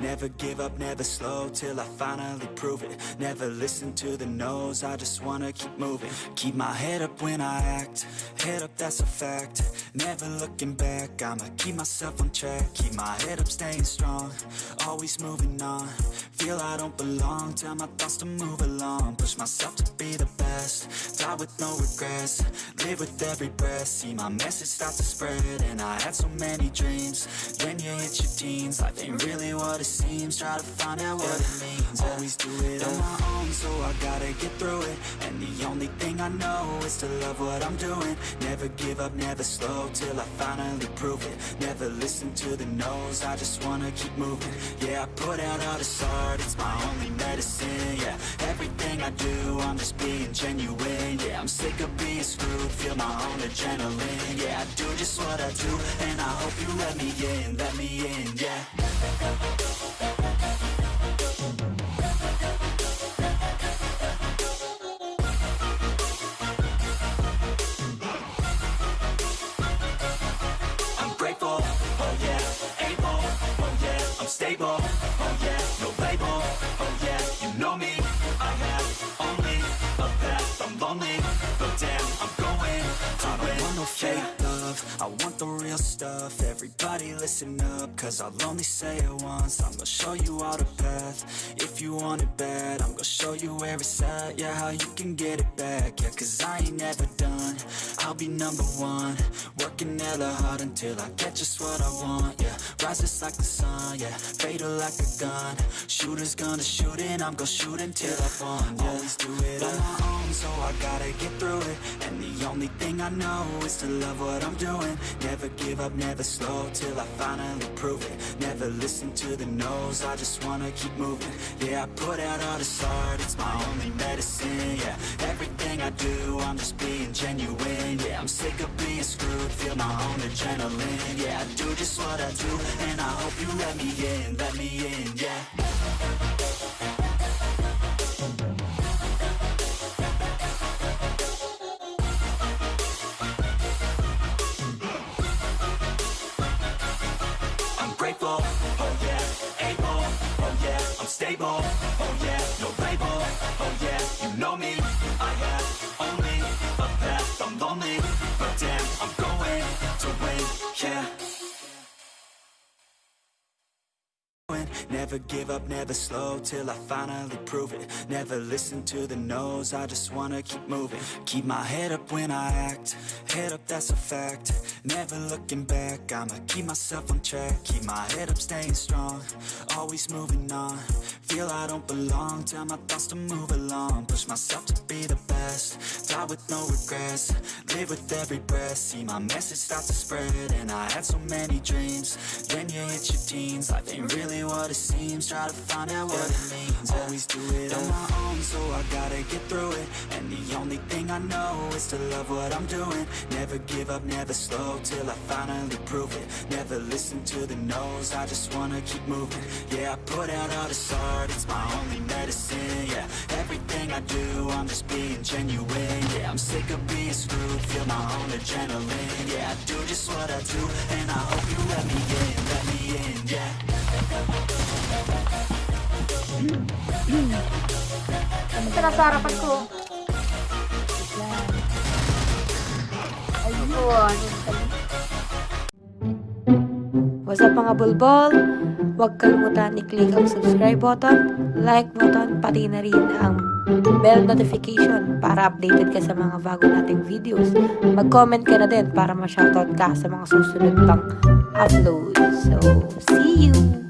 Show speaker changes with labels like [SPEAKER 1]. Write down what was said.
[SPEAKER 1] Never give up, never slow till I finally prove it. Never listen to the no's, I just wanna keep moving. Keep my head up when I act, head up that's a fact. Never looking back, I'ma keep myself on track. Keep my head up staying strong, always moving on. Feel I don't belong, tell my thoughts to move along. Push myself to be the best, die with no regrets. Live with every breath, see my message start to spread And I had so many dreams, when you hit your teens Life ain't really what it seems, try to find out what it means. Always do it on my own, so I gotta get through it. And the only thing I know is to love what I'm doing. Never give up, never slow, till I finally prove it. Never listen to the no's, I just wanna keep moving. Yeah, I put out all this art, it's my only medicine I do, I'm just being genuine. Yeah, I'm sick of being screwed, feel my own adrenaline. Yeah, I do just what I do, and I hope you let me in, let me in, yeah real stuff, everybody listen up, cause I'll only say it once, I'm gonna show you all the path, if you want it bad, I'm gonna show you where it's at, yeah, how you can get it back, yeah, cause I ain't never done, I'll be number one, working hella hard until I get just what I want, yeah, rise just like the sun, yeah, fatal like a gun, shooters gonna shoot and I'm gonna shoot until I fall, yeah, always do it on my own, so I gotta get through it, and the only thing I know is to love what I'm doing, never give up, never slow, till I finally prove it, never listen to the no's, I just wanna keep moving, yeah, I put out all this art, it's my only medicine, yeah, everything I do, I'm just being genuine, yeah, I'm sick of being screwed, feel my own adrenaline, yeah, I do just what I do, and I hope you let me in, let me in, yeah. Never give up, never slow till I finally prove it. Never listen to the no's, I just wanna keep moving. Keep my head up when I act, head up that's a fact. Never looking back, I'ma keep myself on track. Keep my head up staying strong, always moving on. Feel I don't belong, tell my thoughts to move along. Push myself to be the best, die with no regrets. Live with every breath, see my message start to spread. And I had so many dreams, then you hit your teens. Life ain't really what it seems, try to find out what it means. Always do it on my own, so I gotta get through it. And the only thing I know is to love what I'm doing. Never give up, never slow, till I finally prove it. Never listen to the no's, I just wanna keep moving. Yeah, I put out all this art, it's my only medicine Yeah, everything I do, I'm just being genuine Yeah, I'm sick of being screwed, feel my own adrenaline Yeah, I do just what I do, and I hope you let me in, let me in, yeah
[SPEAKER 2] Ito nasa harapan ko. Ayun. What's up mga bulbol? Huwag kalimutan i-click ang subscribe button, like button, pati na rin ang bell notification para updated ka sa mga bago nating videos. Mag-comment ka na din para ma-shoutout ka sa mga susunod pang upload. So, see you!